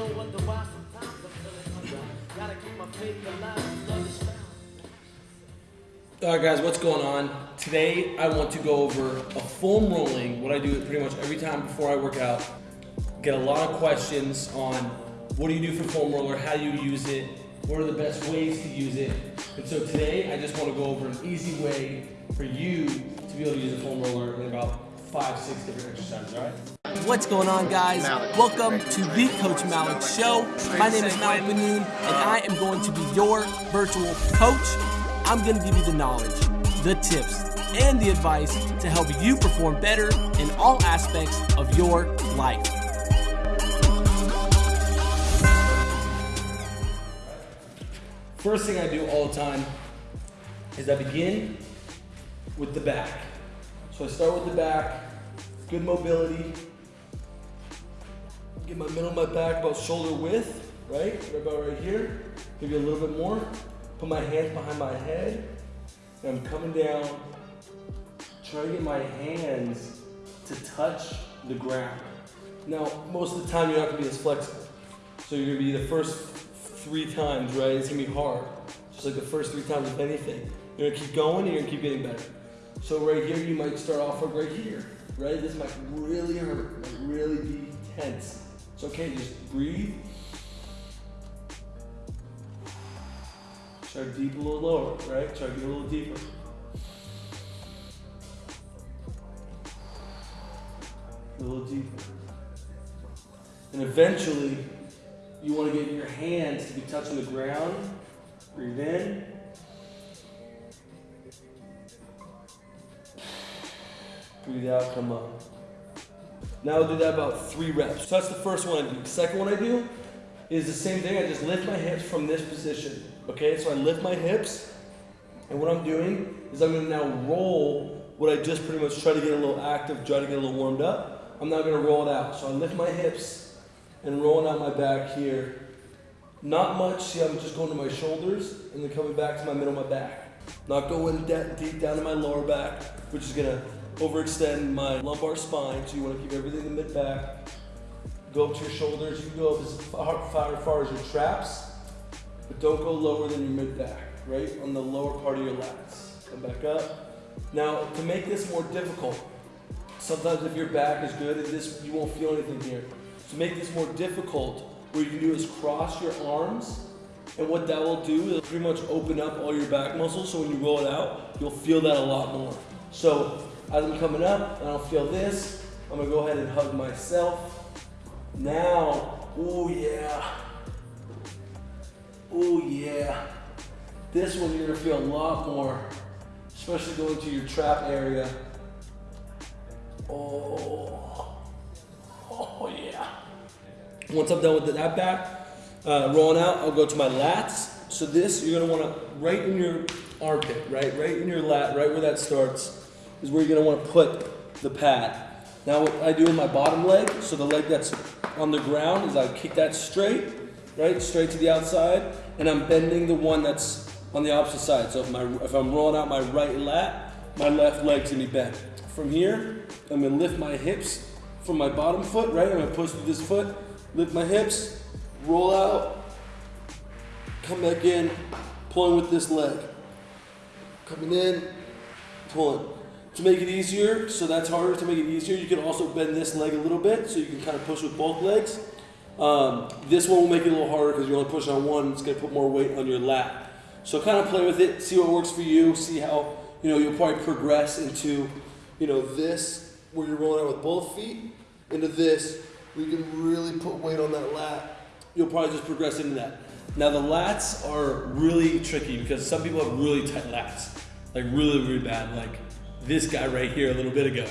what the why sometimes I'm feeling under. Gotta keep my faith alive. Love is. All right, guys, what's going on? Today, I want to go over a foam rolling, what I do pretty much every time before I work out. Get a lot of questions on what do you do for foam roller, how do you use it, what are the best ways to use it. And so today, I just want to go over an easy way for you to be able to use a foam roller in about five, six different exercises, all right? What's going on, guys? Welcome to the Coach Malik Show. My name is Malik Manoon, and I am going to be your virtual coach. I'm going to give you the knowledge, the tips, and the advice to help you perform better in all aspects of your life. First thing I do all the time is I begin with the back. So I start with the back, good mobility. Get my middle of my back about shoulder width, right? Right about right here. Maybe a little bit more. Put my hands behind my head. And I'm coming down. Try to get my hands to touch the ground. Now, most of the time you're not gonna be as flexible. So you're gonna be the first three times, right? It's gonna be hard. Just like the first three times with anything. You're gonna keep going and you're gonna keep getting better. So right here, you might start off right here, right? This might really hurt, might really be tense. It's okay, just breathe. Try deep a little lower, right? Try to get a little deeper. A little deeper. And eventually, you want to get your hands to be touching the ground. Breathe in. Breathe out, come up. Now I'll do that about three reps. So that's the first one I do. The second one I do is the same thing. I just lift my hips from this position. Okay, so I lift my hips, and what I'm doing is I'm gonna now roll what I just pretty much try to get a little active, try to get a little warmed up. I'm now gonna roll it out. So I lift my hips and rolling out my back here. Not much, see I'm just going to my shoulders and then coming back to my middle of my back. Not going de- deep down to my lower back, which is gonna overextend my lumbar spine. So you wanna keep everything in the mid back. Go up to your shoulders. You can go up as far, far, far as your traps, but don't go lower than your mid back, right? On the lower part of your lats. Come back up. Now, to make this more difficult, sometimes if your back is good, and this you won't feel anything here. To make this more difficult, what you can do is cross your arms, and what that will do is pretty much open up all your back muscles. So when you roll it out, you'll feel that a lot more. So as I'm coming up, and I'll feel this, I'm gonna go ahead and hug myself. Now, oh yeah, oh yeah. This one you're gonna feel a lot more, especially going to your trap area. Oh, oh yeah. Once I'm done with that back, uh, rolling out, I'll go to my lats. So this, you're gonna wanna, right in your armpit, right? Right in your lat, right where that starts, is where you're gonna wanna put the pad. Now what I do with my bottom leg, so the leg that's on the ground is I kick that straight, right? Straight to the outside, and I'm bending the one that's on the opposite side. So if, my, if I'm rolling out my right lat, my left leg's gonna be bent. From here, I'm gonna lift my hips from my bottom foot, right? I'm gonna push through this foot, lift my hips, roll out, come back in, pulling with this leg. Coming in, pulling. To make it easier, so that's harder to make it easier, you can also bend this leg a little bit so you can kind of push with both legs. Um, this one will make it a little harder because you're only pushing on one, it's gonna put more weight on your lat. So kind of play with it, see what works for you, see how, you know, you'll probably progress into, you know, this, where you're rolling out with both feet, into this, where you can really put weight on that lat. You'll probably just progress into that. Now the lats are really tricky because some people have really tight lats, like really, really bad, like this guy right here a little bit ago.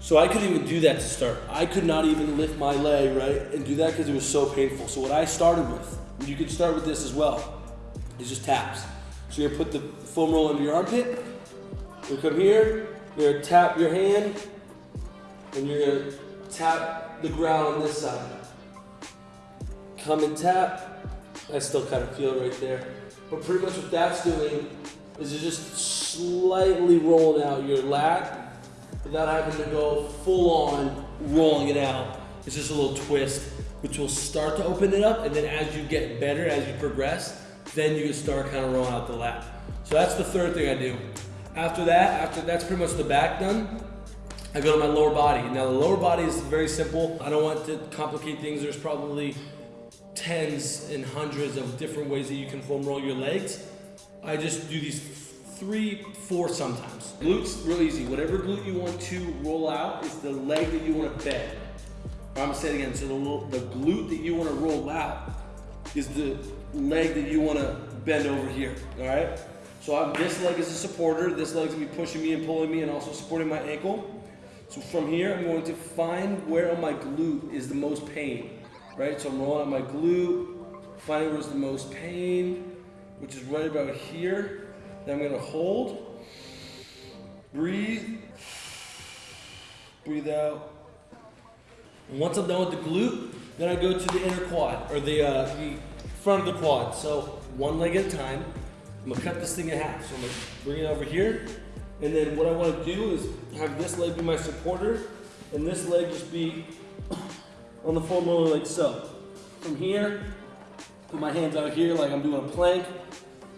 So I couldn't even do that to start. I could not even lift my leg, right, and do that because it was so painful. So what I started with, you can start with this as well, is just taps. So you're gonna put the foam roll under your armpit, you come here, you're gonna tap your hand, and you're gonna tap the ground on this side. Come and tap. I still kind of feel it right there. But pretty much what that's doing is you're just slightly rolling out your lat without having to go full on rolling it out. It's just a little twist which will start to open it up. And then as you get better, as you progress, then you can start kind of rolling out the lat. So that's the third thing I do. After that, after that's pretty much the back done, I go to my lower body. Now the lower body is very simple. I don't want to complicate things. There's probably tens and hundreds of different ways that you can foam roll your legs. I just do these three, four sometimes. Glutes, real easy. Whatever glute you want to roll out is the leg that you want to bend. I'm gonna say it again. So the, the glute that you want to roll out is the leg that you want to bend over here. All right. So I'm, this leg is a supporter. This leg's gonna be pushing me and pulling me, and also supporting my ankle. So from here, I'm going to find where on my glute is the most pain. Right. So I'm rolling out my glute, finding where's the most pain, which is right about here. Then I'm gonna hold, breathe, breathe out. Once I'm done with the glute, then I go to the inner quad, or the, uh, the front of the quad. So one leg at a time. I'm gonna cut this thing in half. So I'm gonna bring it over here. And then what I wanna do is have this leg be my supporter, and this leg just be on the foam roller like so. From here, put my hands out here like I'm doing a plank.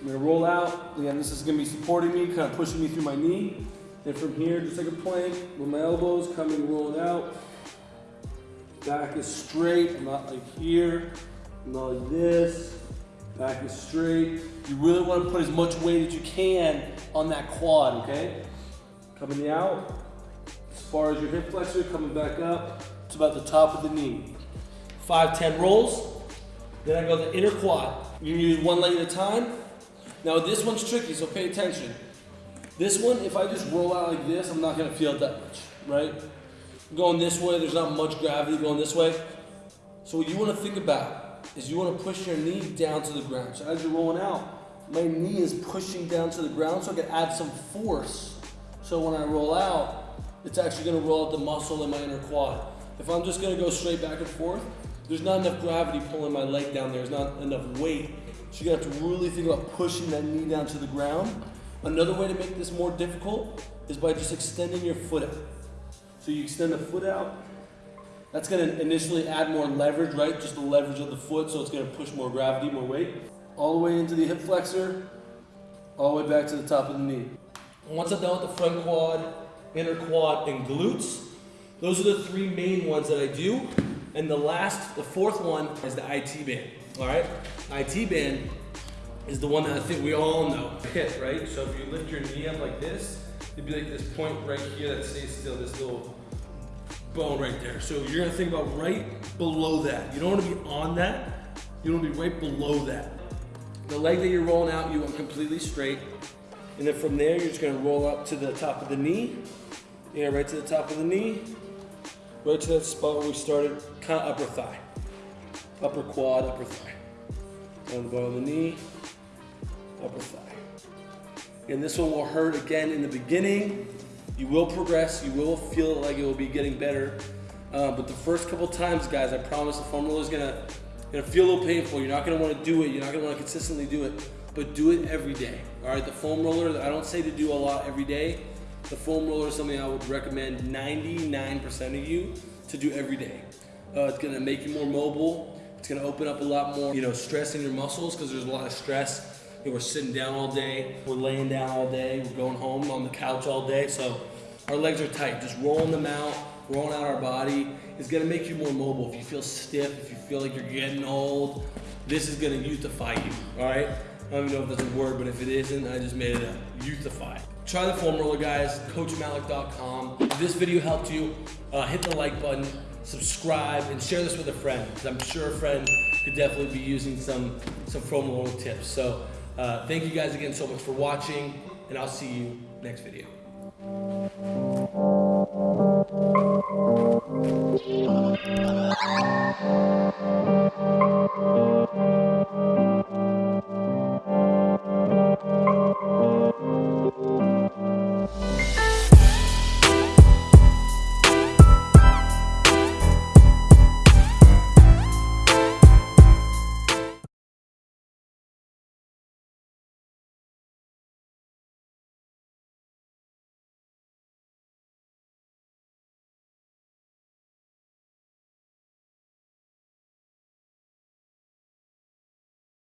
I'm gonna roll out. Again, this is gonna be supporting me, kind of pushing me through my knee. Then from here, just like a plank, with my elbows coming, rolling out. Back is straight, I'm not like here, I'm not like this. Back is straight. You really want to put as much weight as you can on that quad, okay? Coming out, as far as your hip flexor, coming back up, it's about the top of the knee. Five, ten rolls. Then I go the inner quad. You use one leg at a time. Now this one's tricky, so pay attention. This one, if I just roll out like this, I'm not gonna feel it that much, right? Going this way, there's not much gravity going this way. So what you wanna think about is you wanna push your knee down to the ground. So as you're rolling out, my knee is pushing down to the ground so I can add some force. So when I roll out, it's actually gonna roll out the muscle in my inner quad. If I'm just gonna go straight back and forth, there's not enough gravity pulling my leg down there. There's not enough weight. So gonna have to really think about pushing that knee down to the ground. Another way to make this more difficult is by just extending your foot out. So you extend the foot out. That's gonna initially add more leverage, right? Just the leverage of the foot, so it's gonna push more gravity, more weight. All the way into the hip flexor, all the way back to the top of the knee. Once I'm done with the front quad, inner quad, and glutes, those are the three main ones that I do. And the last, the fourth one is the IT band. All right, IT band is the one that I think we all know. Hit right. So if you lift your knee up like this, it'd be like this point right here that stays still. This little bone right there. So you're gonna think about right below that. You don't want to be on that. You want to be right below that. The leg that you're rolling out, you want completely straight. And then from there, you're just gonna roll up to the top of the knee. Yeah, right to the top of the knee. Right to that spot where we started, kind of upper thigh. Upper quad, upper thigh. On the bottom of the knee, upper thigh. And this one will hurt again in the beginning. You will progress, you will feel like it will be getting better. Uh, but the first couple times, guys, I promise the foam roller is gonna, gonna feel a little painful. You're not gonna wanna do it, you're not gonna wanna consistently do it, but do it every day. All right, the foam roller, I don't say to do a lot every day. The foam roller is something I would recommend 99% of you to do every day. Uh, it's gonna make you more mobile. It's gonna open up a lot more, you know, stress in your muscles because there's a lot of stress. You know, we're sitting down all day, we're laying down all day, we're going home on the couch all day. So our legs are tight. Just rolling them out, rolling out our body is gonna make you more mobile. If you feel stiff, if you feel like you're getting old, this is gonna youthify you. All right. I don't even know if that's a word, but if it isn't, I just made it up. Youthify. Try the foam roller, guys. CoachMalik.com. If this video helped you, uh, hit the like button, subscribe, and share this with a friend. Because I'm sure a friend could definitely be using some some promo tips. So uh, thank you guys again so much for watching, and I'll see you next video.